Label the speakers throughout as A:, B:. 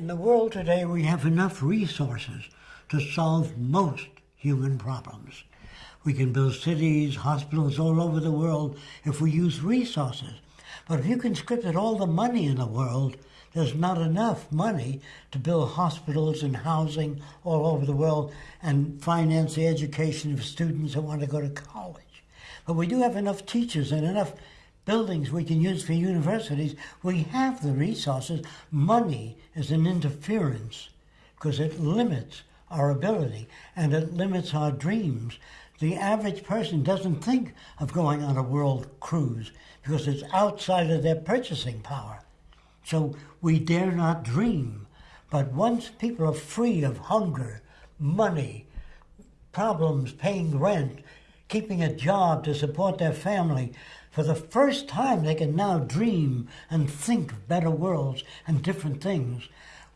A: In the world today, we have enough resources to solve most human problems. We can build cities, hospitals all over the world if we use resources. But if you conscripted all the money in the world, there's not enough money to build hospitals and housing all over the world and finance the education of students that want to go to college. But we do have enough teachers and enough buildings we can use for universities. We have the resources. Money is an interference because it limits our ability and it limits our dreams. The average person doesn't think of going on a world cruise because it's outside of their purchasing power. So we dare not dream. But once people are free of hunger, money, problems paying rent, keeping a job to support their family, for the first time they can now dream and think of better worlds and different things.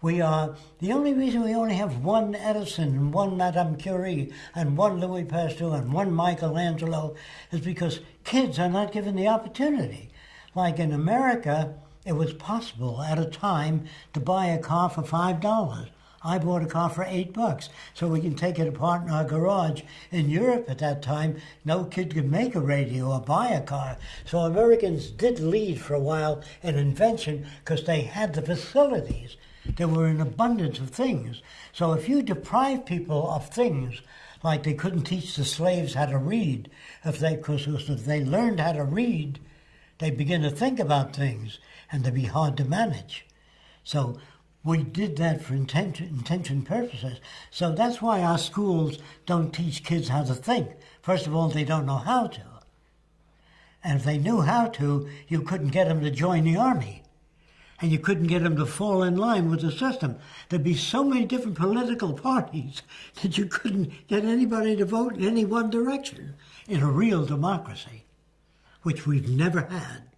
A: We are the only reason we only have one Edison and one Madame Curie and one Louis Pasteur and one Michelangelo is because kids are not given the opportunity. Like in America, it was possible at a time to buy a car for five dollars. I bought a car for eight bucks, so we can take it apart in our garage. In Europe at that time, no kid could make a radio or buy a car. So Americans did lead for a while in invention because they had the facilities. There were an abundance of things. So if you deprive people of things, like they couldn't teach the slaves how to read, if they, because if they learned how to read, they begin to think about things and they'd be hard to manage. So we did that for intention, intention purposes. So that's why our schools don't teach kids how to think. First of all, they don't know how to. And if they knew how to, you couldn't get them to join the army and you couldn't get them to fall in line with the system. There'd be so many different political parties that you couldn't get anybody to vote in any one direction in a real democracy, which we've never had.